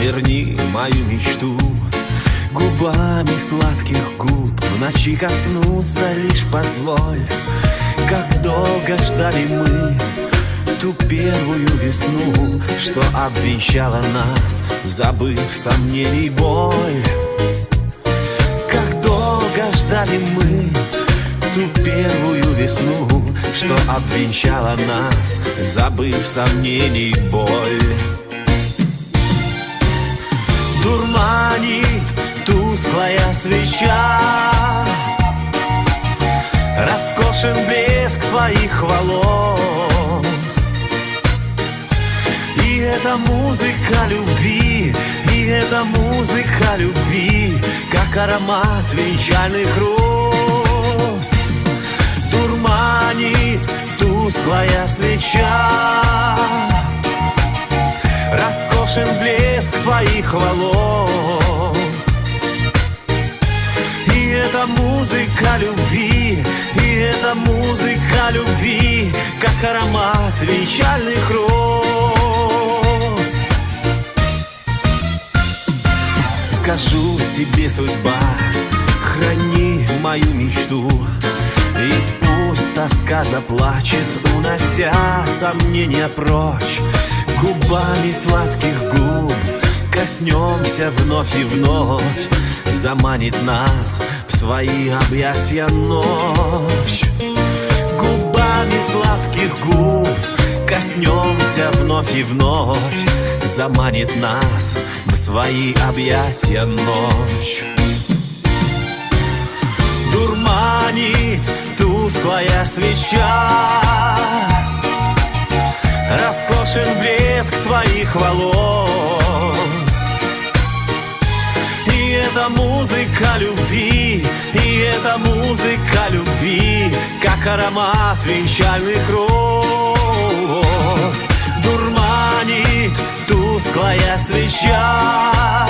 верни мою мечту. Губами сладких губ в ночи коснуться лишь позволь. Как долго ждали мы ту первую весну Что обвенчала нас, забыв сомнений боль. Как долго ждали мы ту первую весну Что обвенчала нас, забыв сомнений боль Дурманит тусклая свеча. Роскошен блеск твоих волос. И это музыка любви И это музыка любви Как аромат венчальных роз. Дурманит тусклая свеча Роскошен блеск твоих волос. И это музыка любви И это музыка любви Как аромат венчальных роз. Скажу тебе, судьба, храни мою мечту И пусть тоска заплачет, унося сомнения прочь Губами сладких губ. Коснемся вновь и вновь. Заманит нас в свои объятия ночь. Губами сладких губ. Коснемся вновь и вновь. Заманит нас в свои объятия ночь. Дурманит тусклая свеча. Роскошен блеск твоих волос. И это музыка любви И это музыка любви Как аромат венчальных роз. Дурманит тусклая свеча.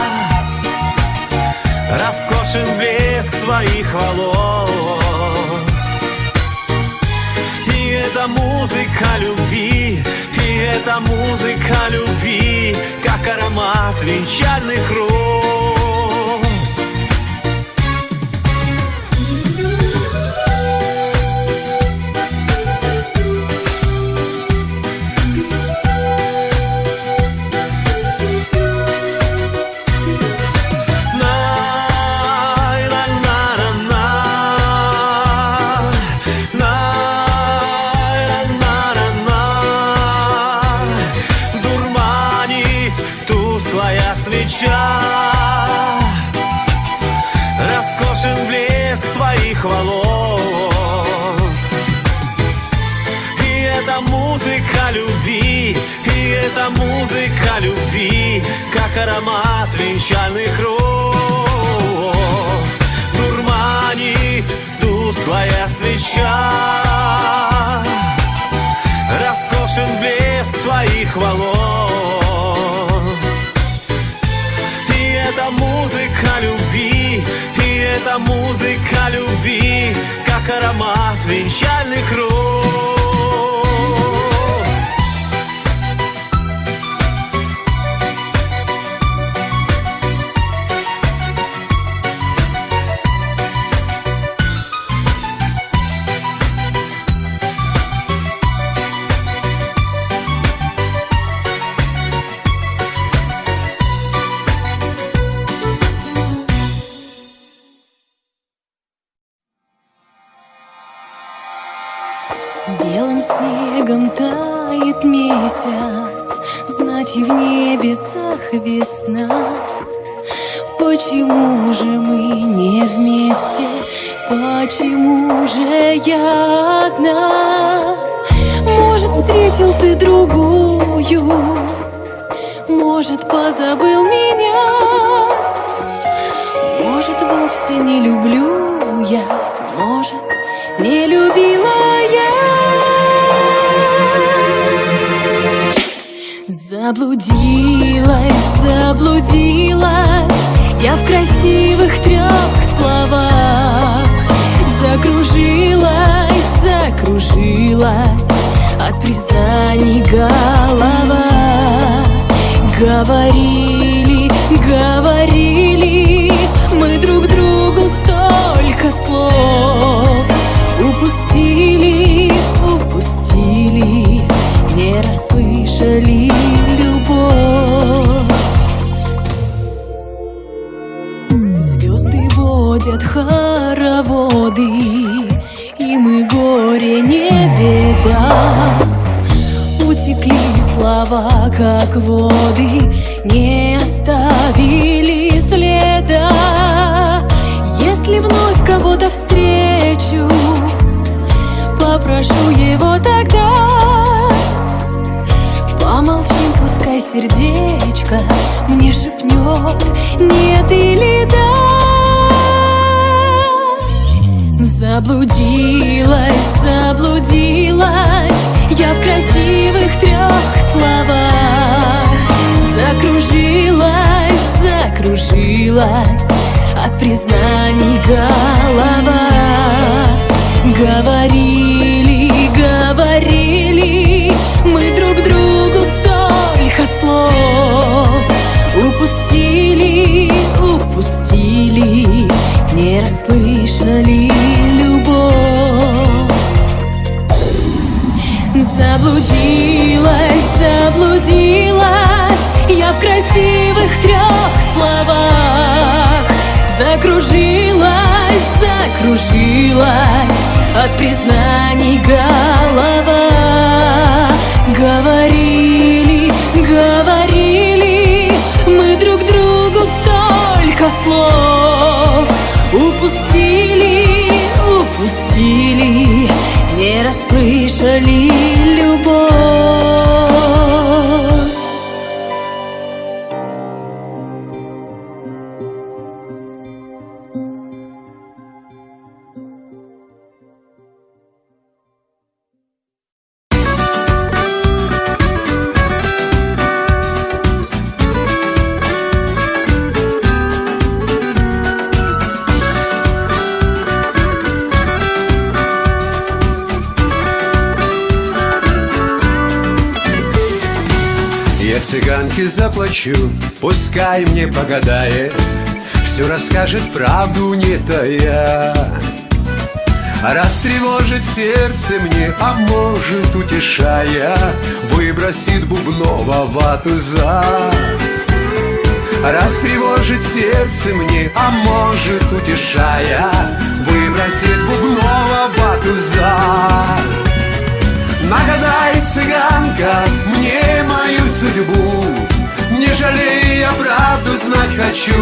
Роскошен блеск твоих волос. И это музыка любви это музыка любви Как аромат венчальных роз любви Как аромат венчальных роз. Дурманит тусклая свеча. Роскошен блеск твоих волос. И это музыка любви И это музыка любви Как аромат венчальных роз я одна? Может, встретил ты другую? Может, позабыл меня? Может, вовсе не люблю я? Может, не любила я? Заблудилась, заблудилась Я в красивых трех словах Закружилась, закружилась. От признаний голова. Говорили, говорили Мы друг другу столько слов. Упустили, упустили Не расслышали любовь. Звезды водят хан Утекли слова, как воды, не оставили следа. Если вновь кого-то встречу, попрошу его тогда Помолчим, пускай сердечко мне шепнет нет или да Заблудилась, заблудилась я в красивых трех словах. Закружилась, закружилась от признаний голова. Говорили, говорили мы друг другу столько слов. Упустили, упустили, не расслышали Заблудилась, заблудилась я в красивых трех словах. Закружилась, закружилась от признаний голова. Говорили, не расслышали любовь заплачу, пускай мне погадает Все расскажет правду не тая Растревожит сердце мне, а может утешая Выбросит бубнова вату за. Растревожит сердце мне, а может утешая Выбросит бубнова вату за. Нагадай, цыганка, мне знать хочу.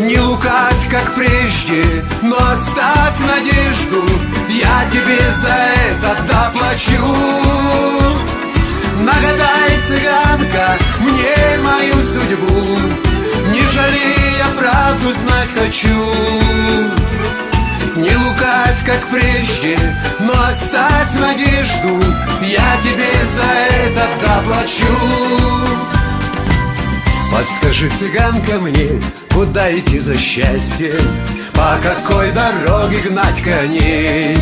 Не лукавь, как прежде, но оставь надежду. Я тебе за это доплачу. Нагадай, цыганка, мне мою судьбу. Не жалей, я правду знать хочу. Не лукавь, как прежде, но оставь надежду. Я тебе за это доплачу Подскажи, цыганка, мне, куда идти за счастьем По какой дороге гнать коней?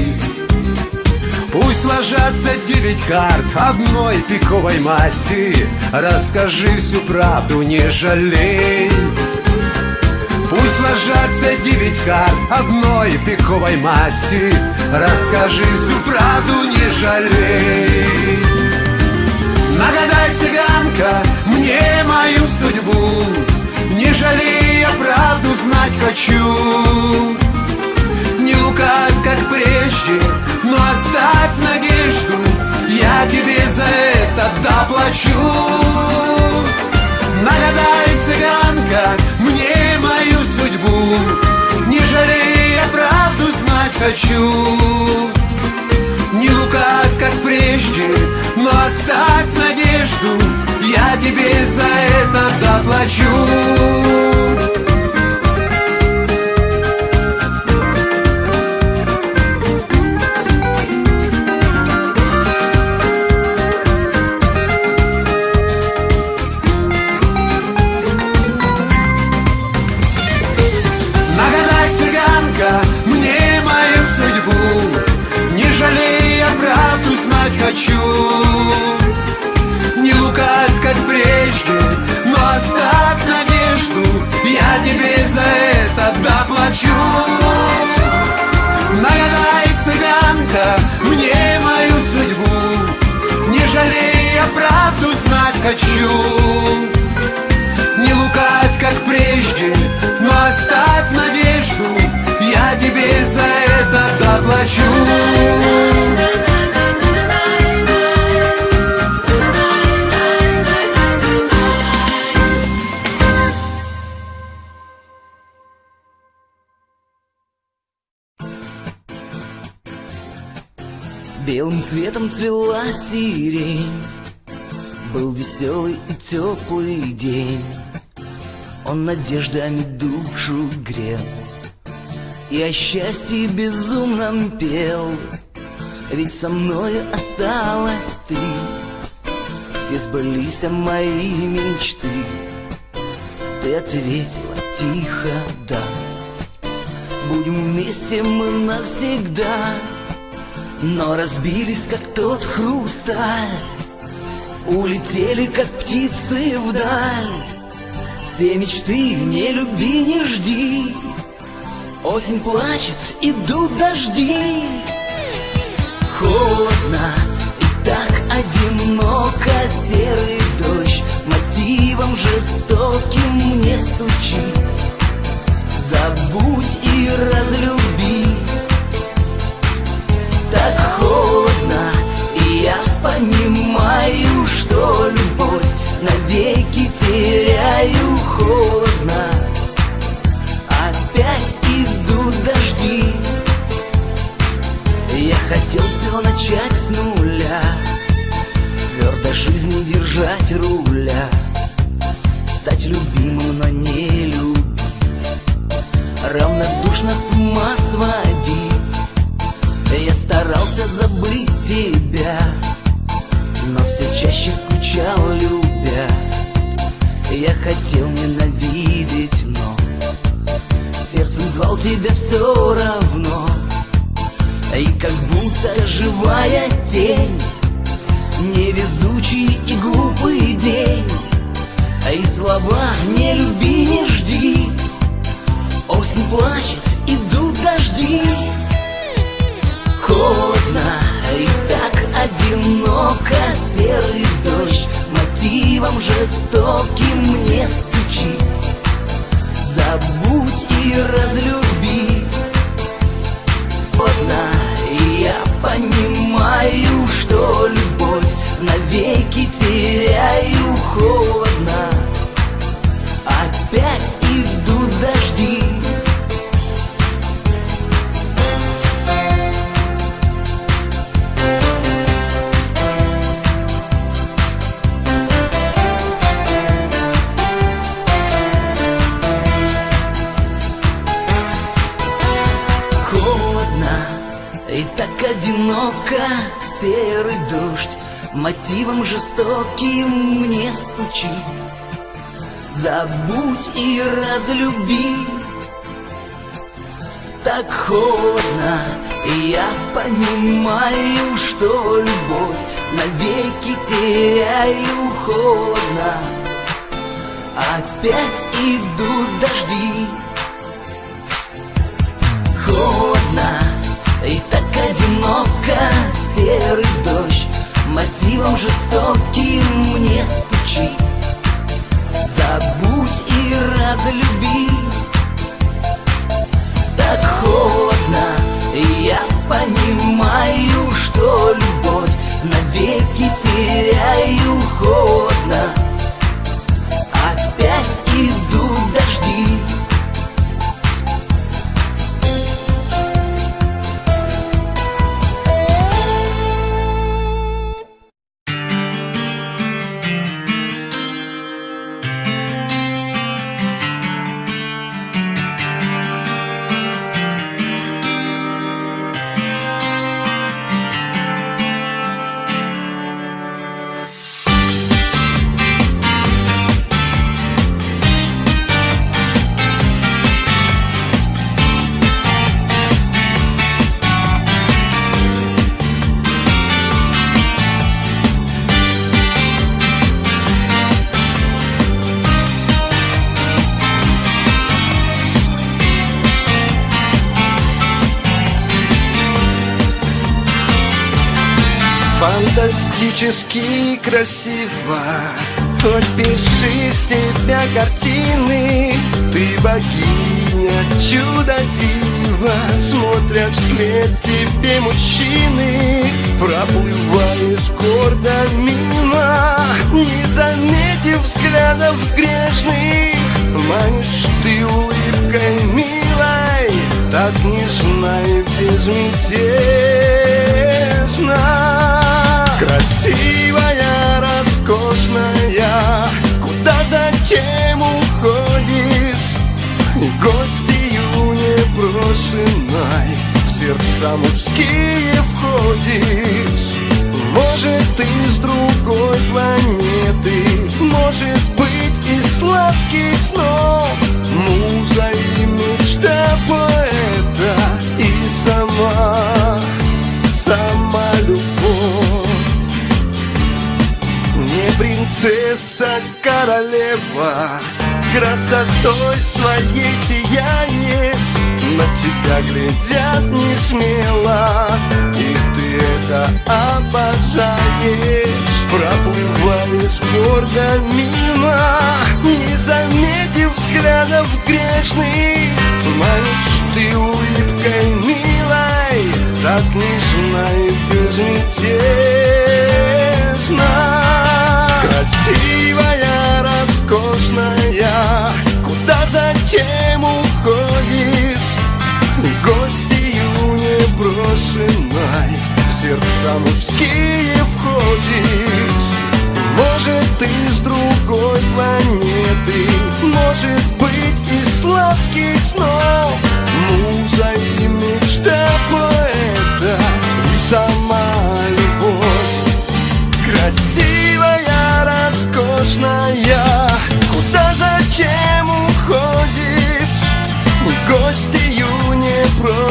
Пусть ложатся девять карт одной пиковой масти. Расскажи всю правду, не жалей. Пусть ложатся девять карт одной пиковой масти. Расскажи всю правду, не жалей. Нагадай, цыганка, судьбу Не жалей, я правду знать хочу. Не лукавь, как прежде, но оставь надежду Я тебе за это доплачу. Нагадай, цыганка, мне мою судьбу Не жалей, я правду знать хочу Не лукавь, как прежде, но оставь надежду Я тебе за это доплачу хочу. Не лукавь, как прежде, но оставь надежду Я тебе за это доплачу. Белым цветом цвела сирень Был веселый и теплый день. Он надеждами душу грел. И о счастье безумном пел. Ведь со мною осталась ты. Все сбылись мои мечты. Ты ответила тихо «да» Будем вместе мы навсегда. Но разбились, как тот хрусталь Улетели, как птицы вдаль. Все мечты не люби, не жди. Осень плачет, идут дожди. Холодно и так одиноко. Серый дождь мотивом жестоким мне стучит. Забудь и разлюби. Так холодно И я понимаю, что любовь навеки теряю холодно. Опять идут дожди. Я хотел все начать с нуля Твердо жизни держать руля Стать любимым, но не любить Равнодушно с ума сводить. Я старался забыть тебя Но все чаще скучал, любя. Я хотел ненавидеть, но Сердцем звал тебя все равно. И как будто живая тень Невезучий и глупый день. И слова «не люби, не жди» Осень плачет, идут дожди. Холодно и одиноко Серый дождь мотивом жестоким мне стучит. Забудь и разлюби. И я понимаю, что любовь навеки теряю холодно одиноко серый дождь Мотивом жестоким мне стучит. Забудь и разлюби. Так холодно, я понимаю, что любовь Навеки теряю холодно. Опять идут дожди одиноко серый дождь Мотивом жестоким мне стучит. Забудь и разлюби. Так холодно, я понимаю, что любовь Навеки теряю холодно Фантастически красиво. Хоть пиши с тебя картины Ты богиня, чудо дива. Смотрят вслед тебе мужчины Проплываешь гордо мимо Не заметив взглядов грешных. Манишь ты улыбкой милой Так нежна и безмятежна сердца мужские входишь. Может, ты с другой планеты Может быть, из сладких снов. Муза и мечта поэта И сама, сама любовь. Не принцесса, королева Красотой своей сияешь На тебя глядят не смело И ты это обожаешь. Проплываешь гордо мимо Не заметив взглядов грешных. Манишь ты улыбкой милой Так нежна и безмятежна Красивая, роскошная Куда зачем уходишь? Гостью непрошенной В сердца мужские входишь. Может, ты с другой планеты Может быть, из сладких снов. Муза и мечта поэта И сама любовь. Красивая, роскошная Куда зачем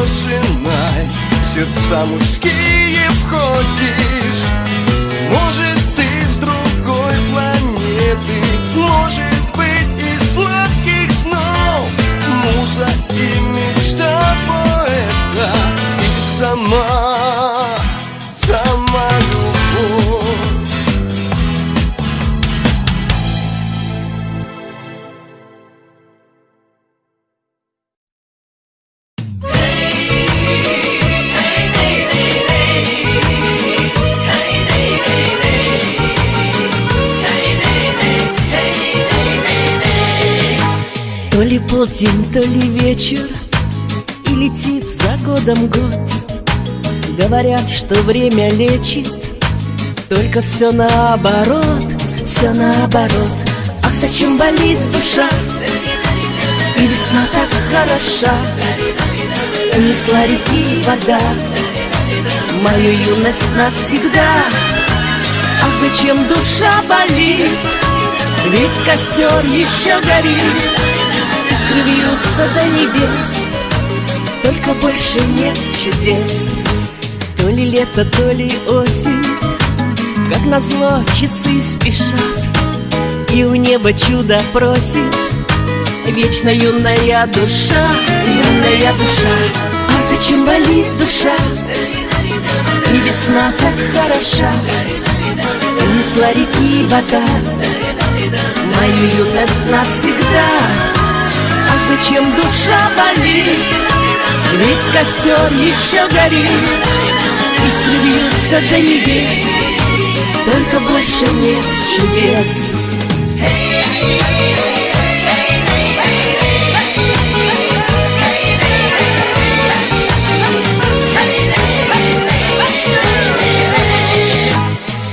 В сердца мужские входишь. Может, ты с другой планеты Может быть, из сладких снов. Муза и мечта поэта И сама, полдень, то ли вечер И летит за годом год. Говорят, что время лечит Только все наоборот, все наоборот. Ах, зачем болит душа? И весна так хороша. Унесла реки вода. Мою юность навсегда. Ах, зачем душа болит? Ведь костер еще горит Искры вьются до небес. Только больше нет чудес. То ли лето, то ли осень. Как назло часы спешат. И у неба чудо просит. Вечно юная душа, юная душа. А зачем болит душа? И весна так хороша. Унесла реки вода. Мою юность навсегда Ах, зачем душа болит? Ведь костер еще горит Искры вьются до небес. Только больше нет чудес.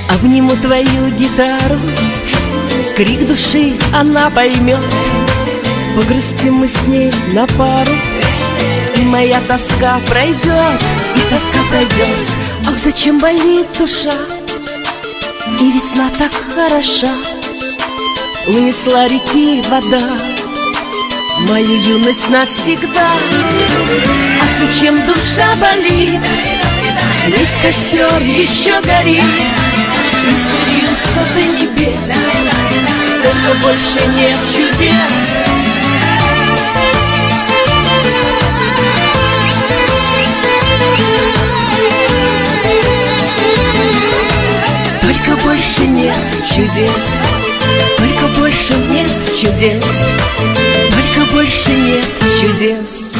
Обниму твою гитару Крик души она поймет Погрустим мы с ней на пару И моя тоска пройдет И тоска пройдет. Ах, зачем болит душа? И весна так хороша. Унесла реки вода. Мою юность навсегда. Ах, зачем душа болит? Ведь костер еще горит. Искры вьются до небес. Только больше нет чудес чудес. Только больше нет чудес. Только больше нет чудес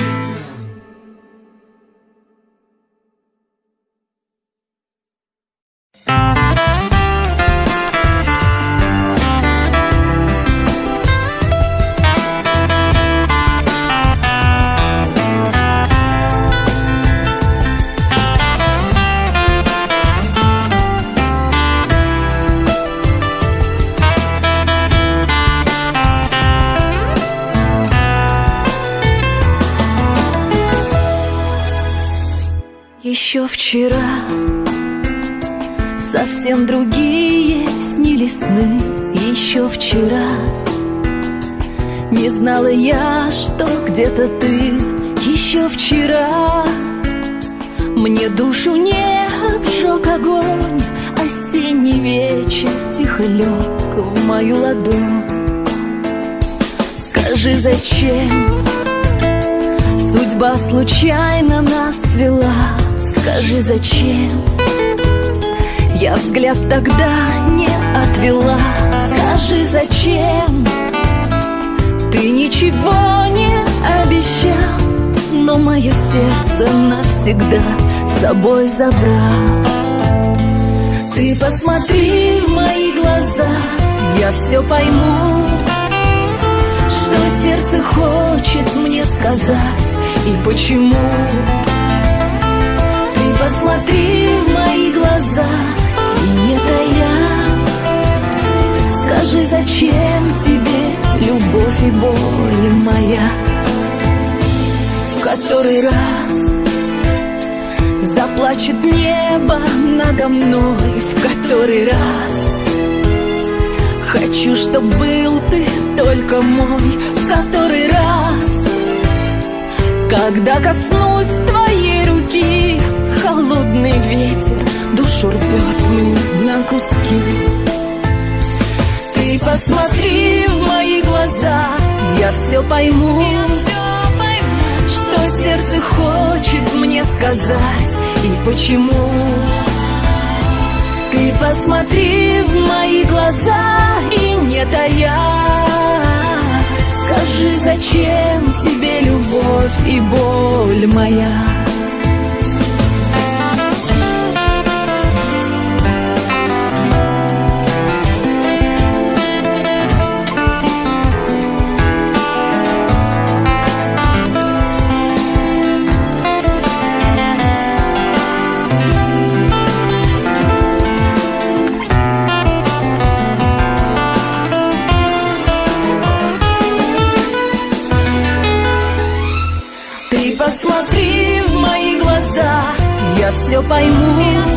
вчера Совсем другие снились сны Еще вчера. Не знала я, что где-то ты Еще вчера. Мне душу не обжег огонь Осенний вечер тихо лег в мою ладонь. Скажи, зачем? Судьба случайно нас свела Скажи, зачем? Я взгляд тогда не отвела. Скажи, зачем? Ты ничего не обещал Но мое сердце навсегда с собой забрал. Ты посмотри в мои глаза Я все пойму Что сердце хочет мне сказать И почему Посмотри в мои глаза. И не тая. Скажи, зачем тебе любовь и боль моя? В который раз Заплачет небо надо мной. В который раз Хочу, чтоб был ты только мой. В который раз Когда коснусь твоей руки Холодный ветер душу рвет мне на куски. Ты посмотри в мои глаза, я все пойму, Что сердце хочет мне сказать и почему. Ты посмотри в мои глаза и не тая. Скажи, зачем тебе любовь и боль моя все пойму,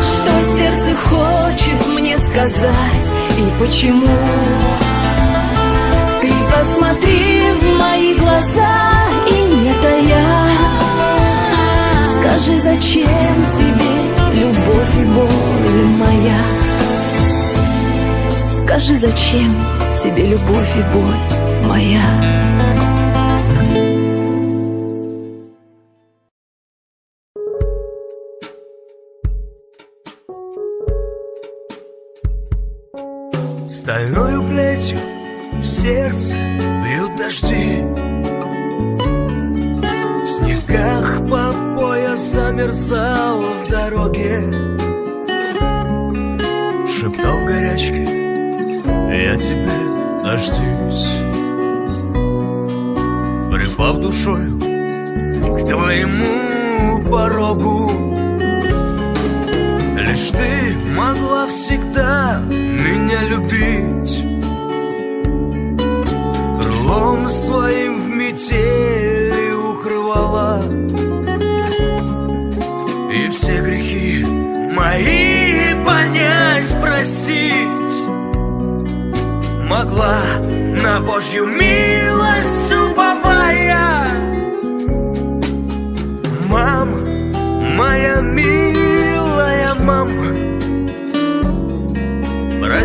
Что сердце хочет мне сказать И почему. Ты посмотри в мои глаза И не тая Скажи, зачем тебе любовь и боль моя? Скажи, зачем тебе любовь и боль моя Лишь ты могла всегда меня любить. Крылом своим в метели укрывала. И все грехи мои понять, простить. Могла на Божью милость уповая. Мама, моя милая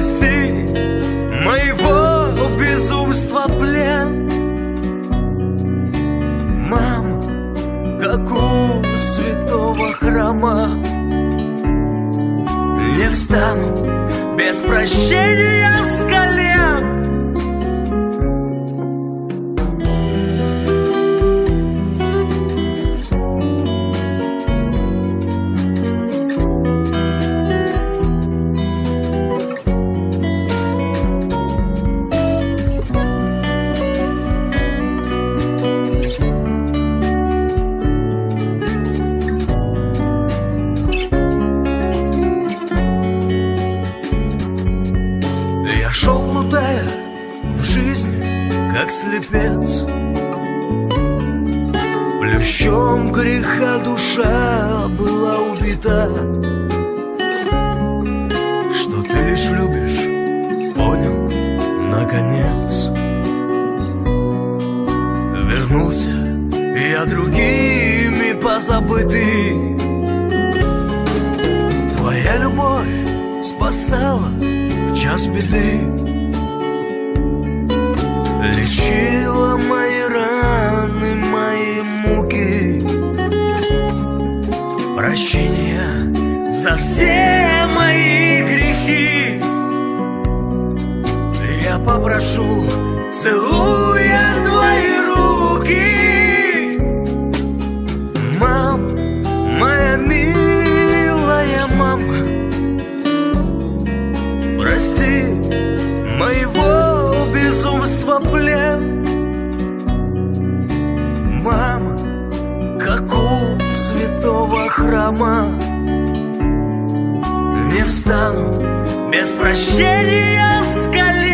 Прости моего безумства плен. Мам, как у святого храма Не встану без прощения с колен Греха душа Мам, моя милая мама. Прости моего безумства плен. Мама, как у святого храма. Не встану без прощения с колен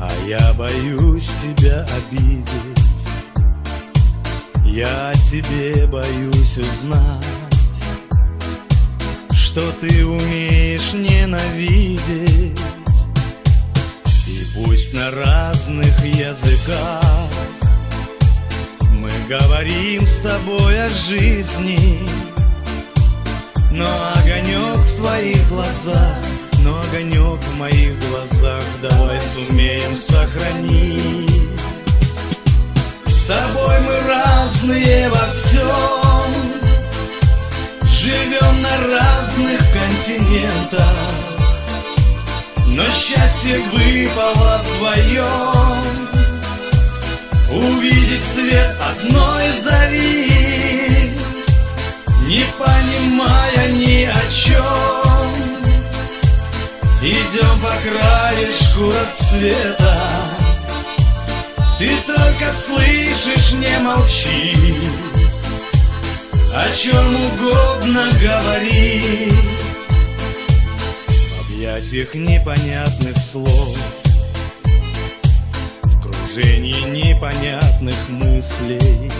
А я боюсь тебя обидеть. Я тебе боюсь узнать Что ты умеешь ненавидеть. И пусть на разных языках Мы говорим с тобой о жизни но огонек в твоих глазах, но огонек в моих глазах Давай сумеем сохранить. С тобой мы разные во всем. Живем на разных континентах. Но счастье выпало вдвоем. Увидеть свет одной зари не понимая ни о чем Идем по краешку рассвета. Ты только слышишь, не молчи. О чем угодно говори. В объятиях непонятных слов. В кружении непонятных мыслей.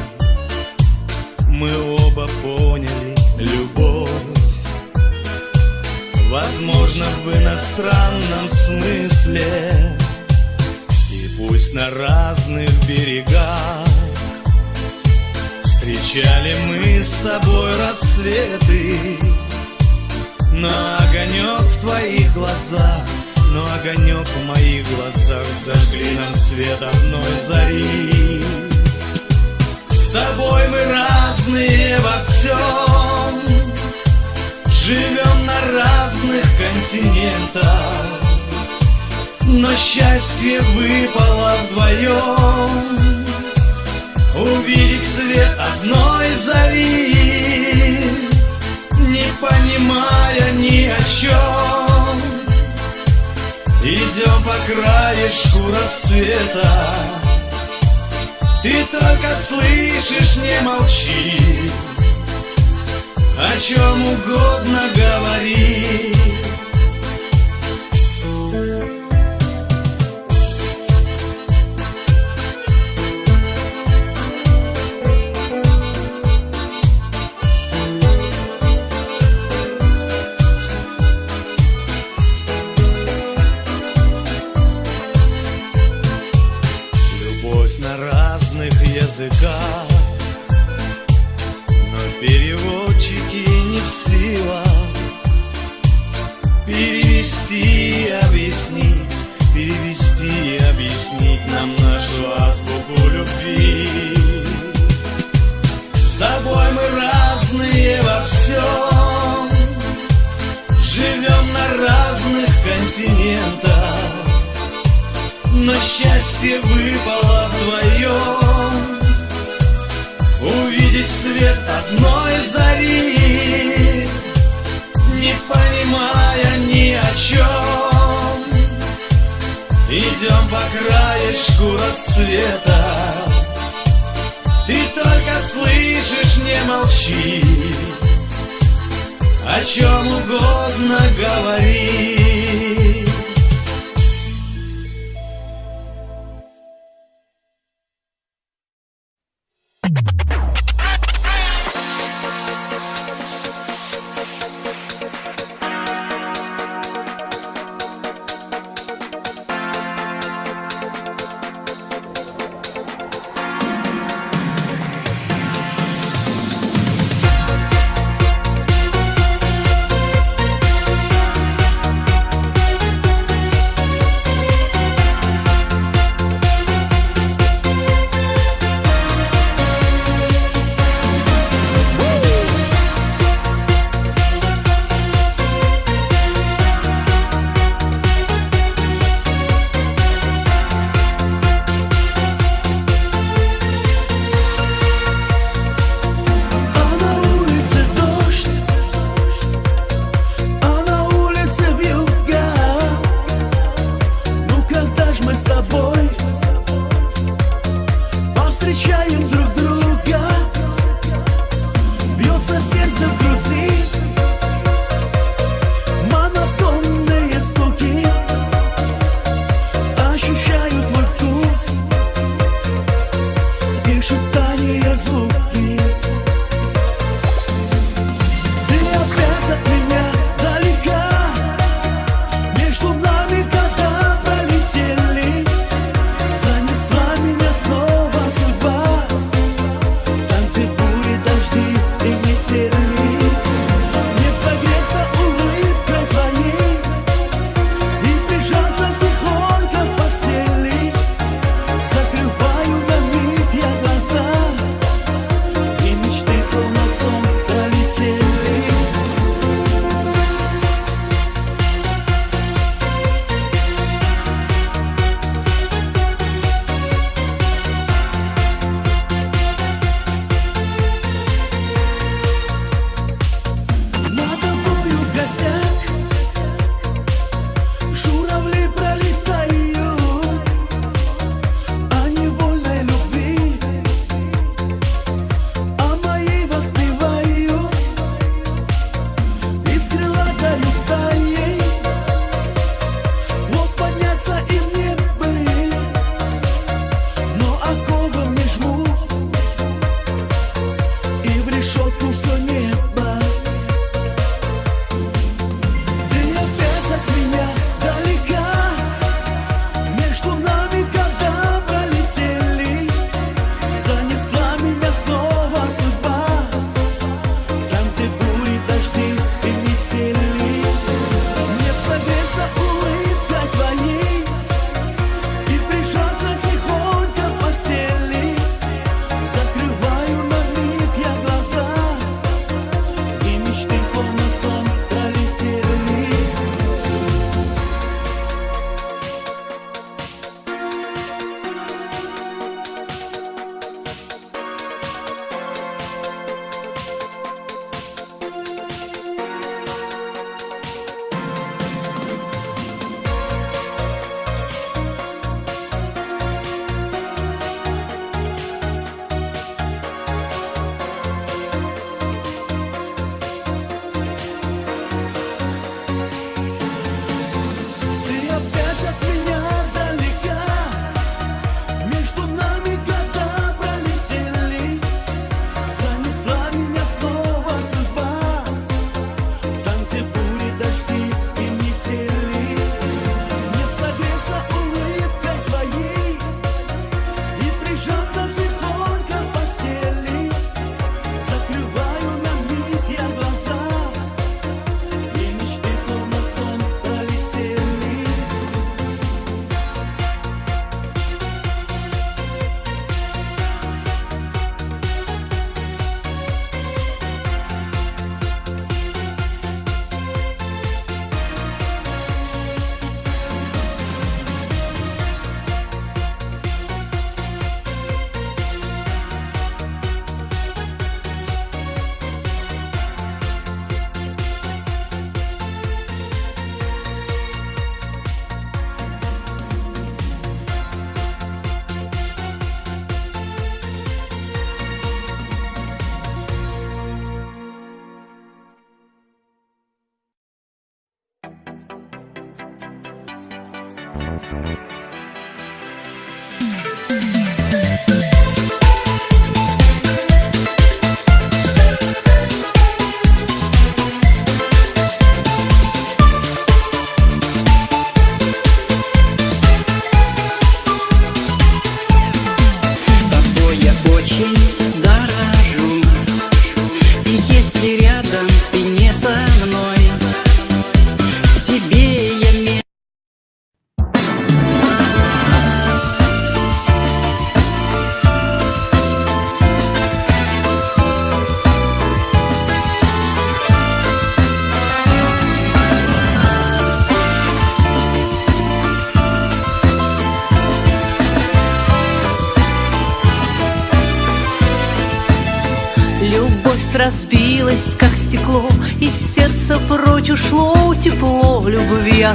Мы оба поняли любовь Возможно, в иностранном смысле. И пусть на разных берегах Встречали мы с тобой рассветы. Но огонек в твоих глазах Но огонек в моих глазах Зажгли нам свет одной зари. С тобой мы разные во всем Живем на разных континентах. Но счастье выпало вдвоем. Увидеть свет одной зари Не понимая ни о чем Идем по краешку рассвета Ты только слышишь, не молчи О чем угодно говори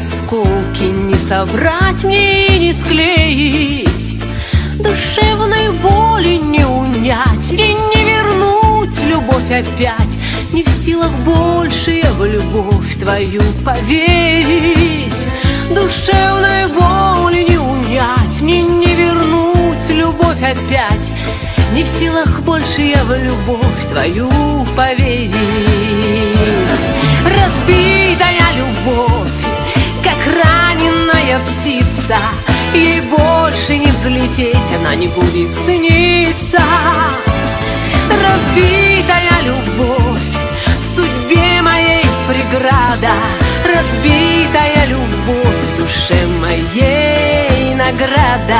осколки не собрать мне и не склеить. Душевной боли не унять Мне не вернуть любовь опять. Не в силах больше я в любовь твою поверить. Душевной боли не унять Мне не вернуть любовь опять. Не в силах больше я в любовь твою поверить. Разбитая любовь, раненая птица Ей больше не взлететь, она не будет сниться Разбитая любовь, в судьбе моей преграда Разбитая любовь, в душе моей награда.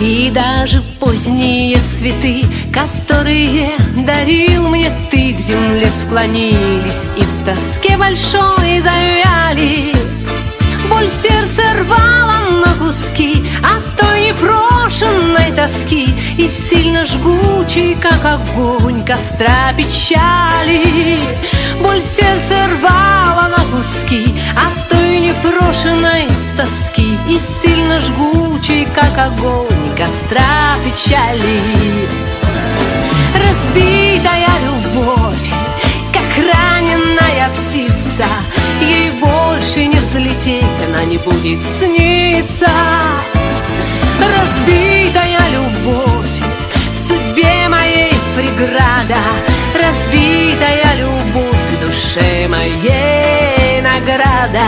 И даже поздние цветы, которые дарил мне ты. К земле склонились и в тоске большой завяли. Боль сердце рвала на куски от той непрошенной тоски. И сильно жгучий, как огонь костра печали. Боль сердце рвала на куски от той непрошенной тоски. И сильно жгучий, как огонь костра печали Разбитая любовь, как раненая птица. Ей больше не взлететь, она не будет сниться. Разбитая любовь, в судьбе моей преграда. Разбитая любовь, в душе моей награда.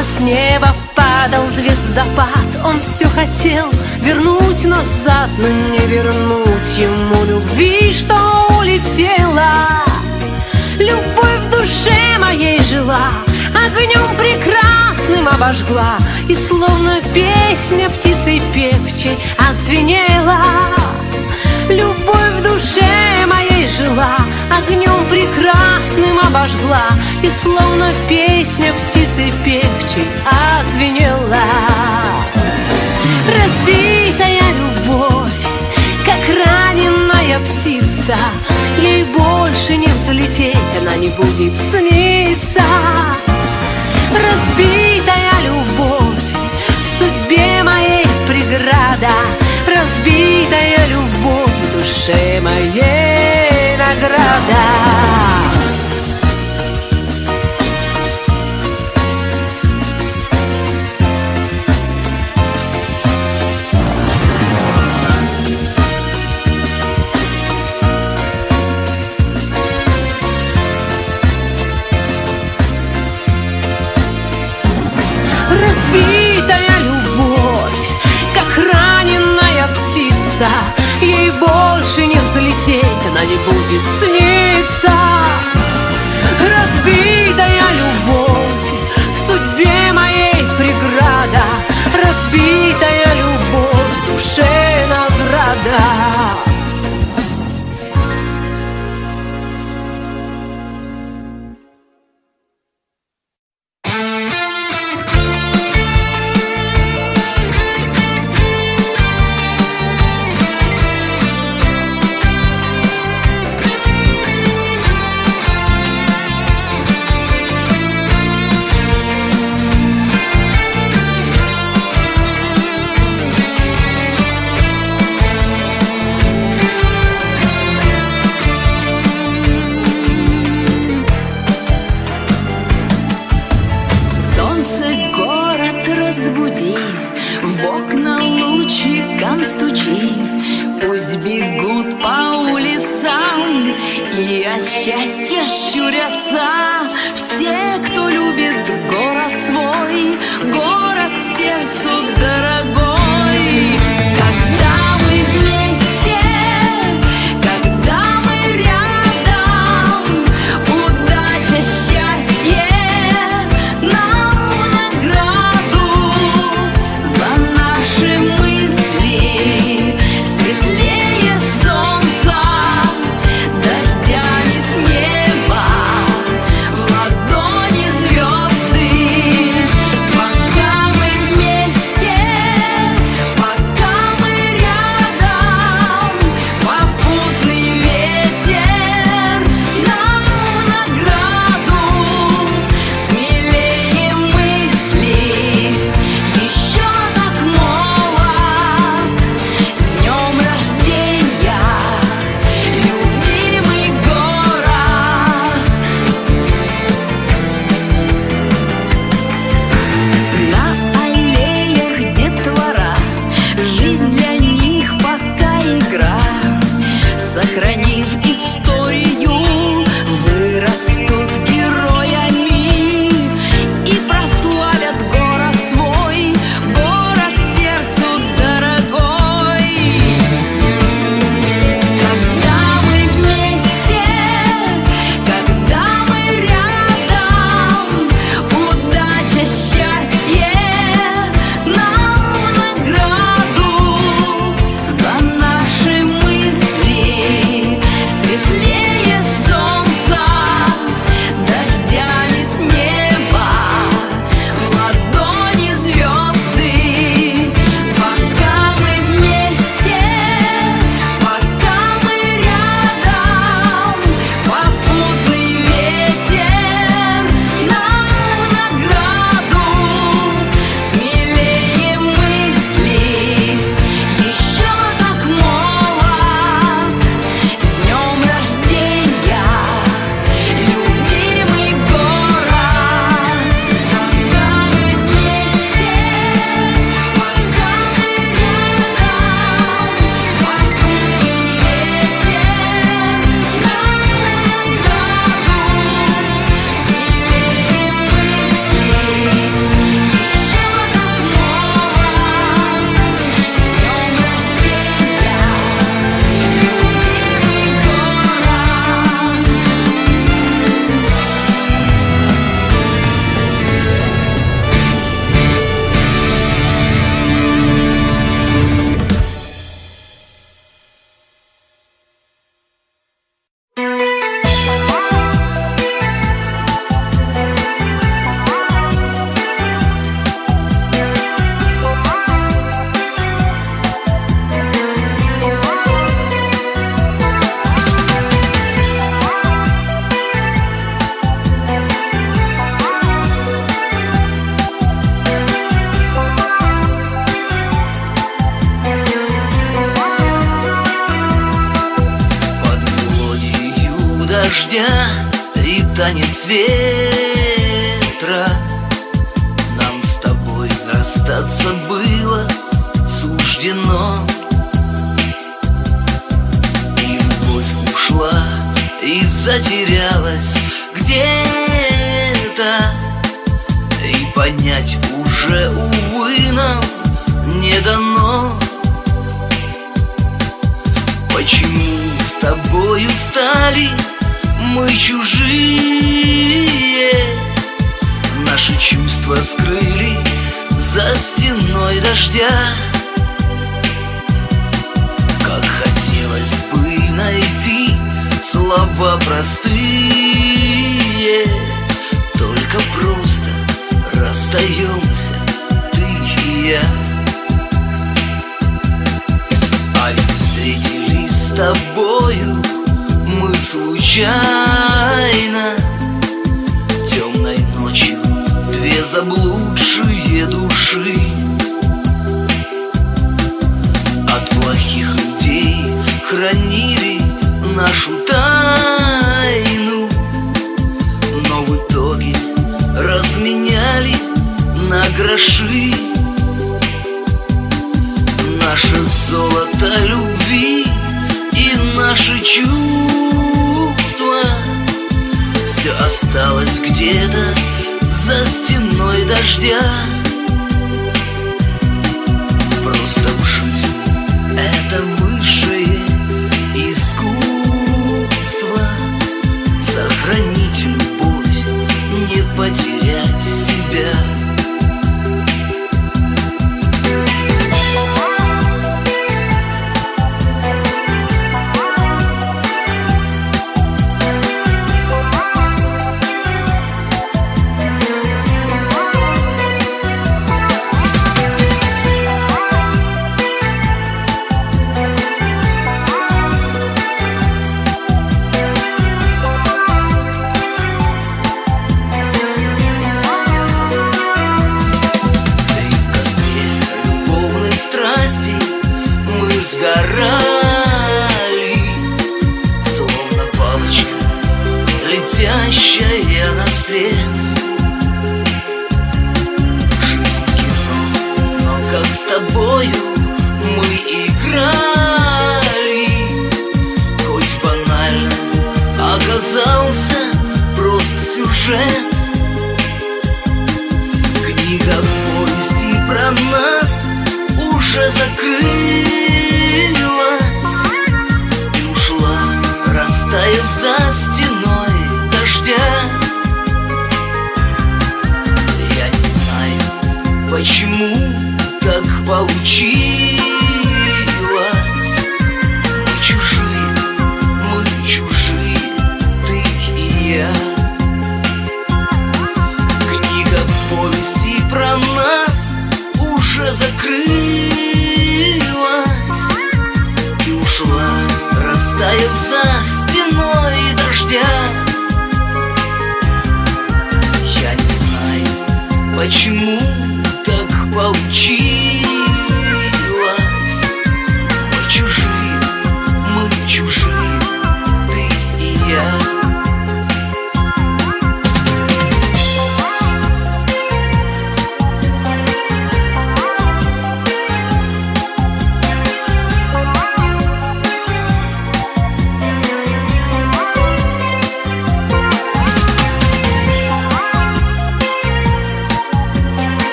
С неба падал звездопад. Он все хотел вернуть назад Но не вернуть ему любви, что улетела Любовь в душе моей жила Огнем прекрасным обожгла И словно песня птицей певчей отзвенела. Любовь в душе моей жила Огнем прекрасным обожгла И словно песня птицы певчей отзвенела. Разбитая любовь, как раненая птица Ей больше не взлететь, она не будет сниться. Разбитая любовь, в судьбе моей преграда Разбитая любовь душе моей награда больше не взлететь, она не будет сниться. Разбитая любовь, в судьбе моей преграда Разбитая любовь, в душе награда суждено И любовь ушла и затерялась где-то. И понять уже, увы, нам не дано. Почему с тобою стали мы чужие? Наши чувства скрыли за стеной дождя. Слова простые. Только просто расстаемся Ты и я. А ведь встретились с тобою Мы случайно. Темной ночью Две заблудшие души. нашу тайну. Но в итоге разменяли на гроши. Наше золото любви и наши чувства. Все осталось где-то за стеной дождя. Просто в жизнь это сгорали Словно палочка, летящая на свет. Жизнь кино, но как с тобою мы играли? Хоть банально оказался просто сюжет. Книга повести про нас уже закрылась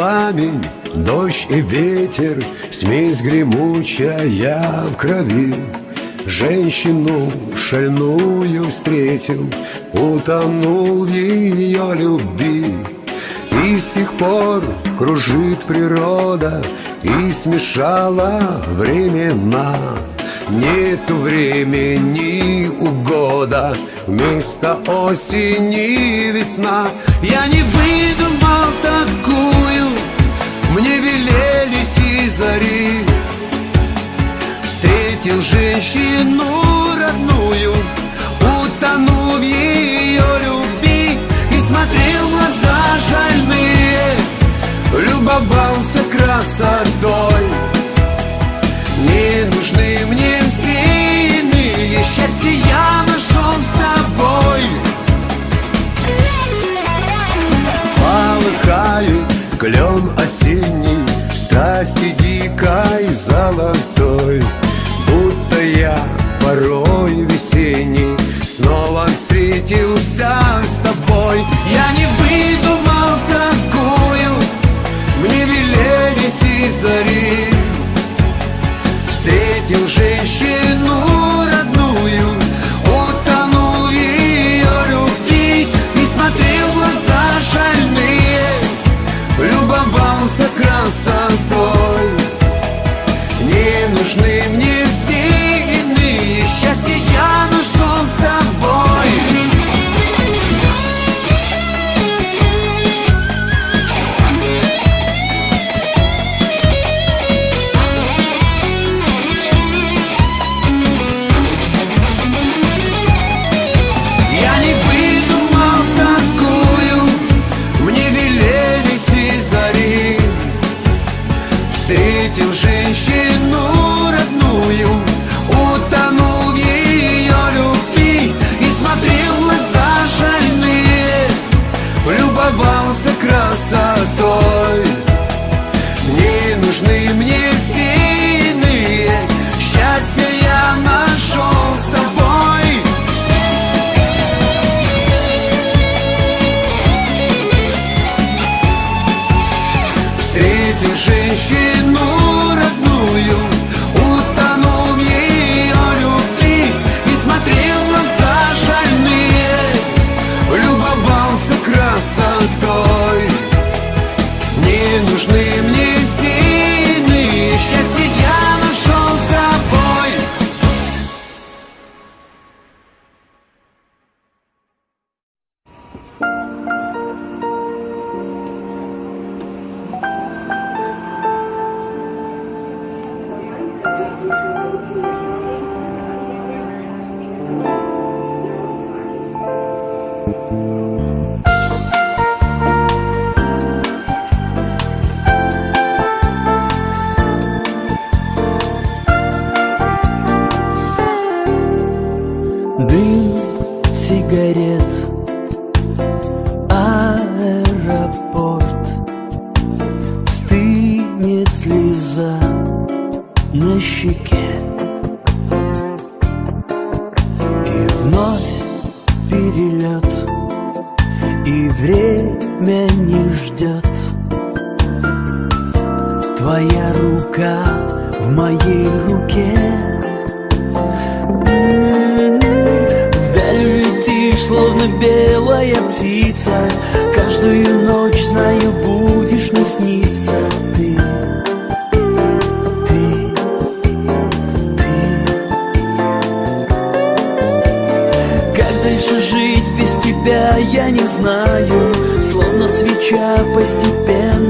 пламень, дождь и ветер, Смесь гремучая в крови. Женщину шальную встретил, Утонул в ее любви. И с тех пор кружит природа И смешала времена Нету времени у года Вместо осени весна Я не выдумал зари Встретил женщину родную Утонул в ее любви И смотрел в глаза жальные. Любовался красотой. Не нужны мне все иные Счастье я нашел с тобой. Полыхает клен осенний дикой золотой Будто я порой весенний Снова встретился с тобой. Я не выдумал такую Мне велели сизари. Встретил женщину родную Утонул в ее любви И смотрел глаза шальные Любовался красотой. Твоя рука в моей руке. Вдаль летишь, словно белая птица. Каждую ночь, знаю, будешь мне сниться. Ты Ты, ты. Как дальше жить без тебя, я не знаю. Словно свеча постепенно